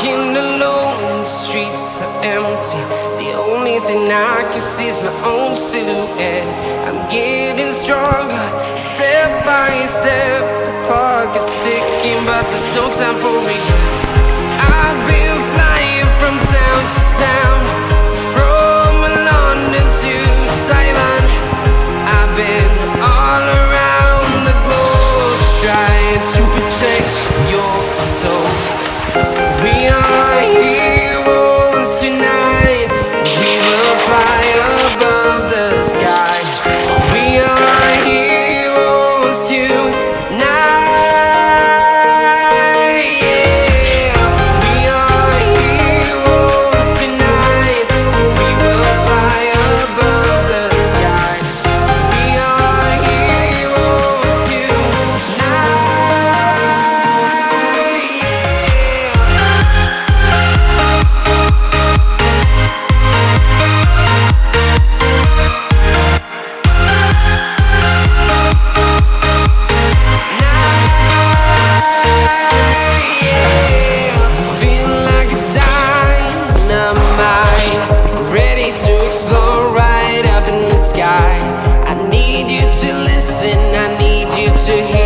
Walking alone, the streets are empty. The only thing I can see is my own silhouette. I'm getting stronger, step by step. The clock is ticking, but there's no time for me. I've been flying from town to town, from London to Taiwan. to listen, I need you to hear.